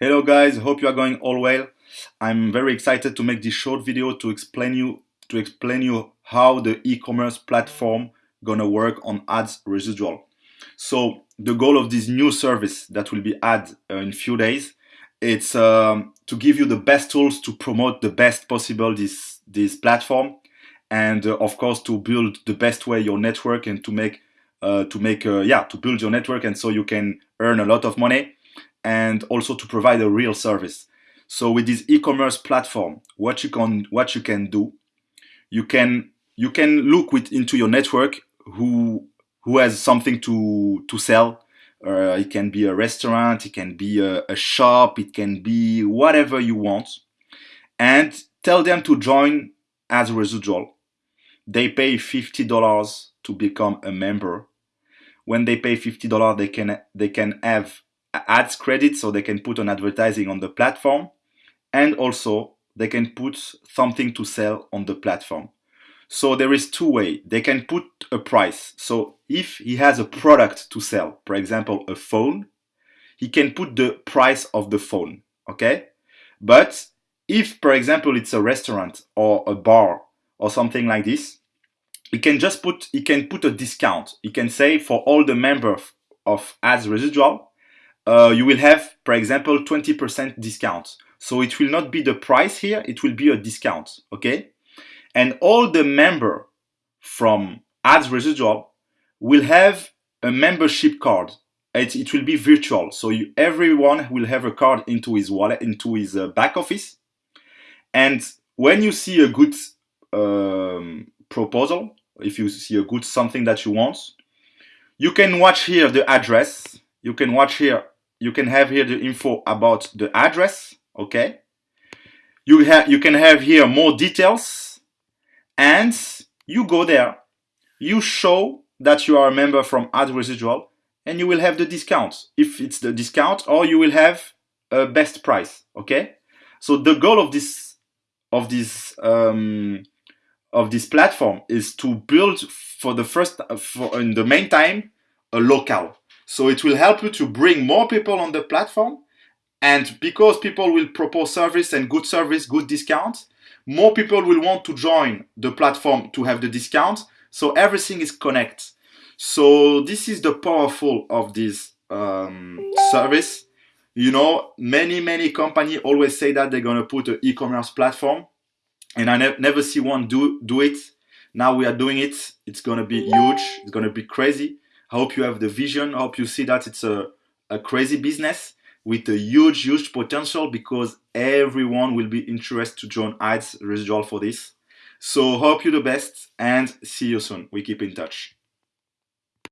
Hello guys, hope you are going all well. I'm very excited to make this short video to explain you to explain you how the e-commerce platform gonna work on ads residual. So the goal of this new service that will be added uh, in few days, it's um, to give you the best tools to promote the best possible this this platform, and uh, of course to build the best way your network and to make uh, to make uh, yeah to build your network and so you can earn a lot of money and also to provide a real service. So with this e-commerce platform, what you can what you can do, you can you can look with into your network who who has something to to sell. Uh, it can be a restaurant, it can be a, a shop, it can be whatever you want, and tell them to join ads residual. They pay fifty dollars to become a member. When they pay fifty dollars, they can they can have ads credit so they can put on advertising on the platform and also they can put something to sell on the platform. So there is two way. They can put a price. So if he has a product to sell, for example, a phone, he can put the price of the phone, okay? But if, for example, it's a restaurant or a bar or something like this, he can just put, he can put a discount. He can say for all the members of ads residual, uh, you will have, for example, 20% discount. So it will not be the price here, it will be a discount, okay? And all the member from ads residual will have a membership card. It, it will be virtual. So you, everyone will have a card into his wallet, into his uh, back office. And when you see a good um, proposal, if you see a good something that you want, you can watch here the address. You can watch here you can have here the info about the address, okay? You, have you can have here more details and you go there, you show that you are a member from Ad Residual and you will have the discount if it's the discount or you will have a best price, okay? So the goal of this of this um, of this platform is to build for the first for in the main time a local so it will help you to bring more people on the platform. And because people will propose service and good service, good discounts, more people will want to join the platform to have the discount. So everything is connected. So this is the powerful of this um, service. You know, many, many company always say that they're going to put an e-commerce platform and I ne never see one do, do it. Now we are doing it. It's going to be huge. It's going to be crazy. I hope you have the vision. I hope you see that it's a, a crazy business with a huge, huge potential because everyone will be interested to join ads residual for this. So hope you the best and see you soon. We keep in touch.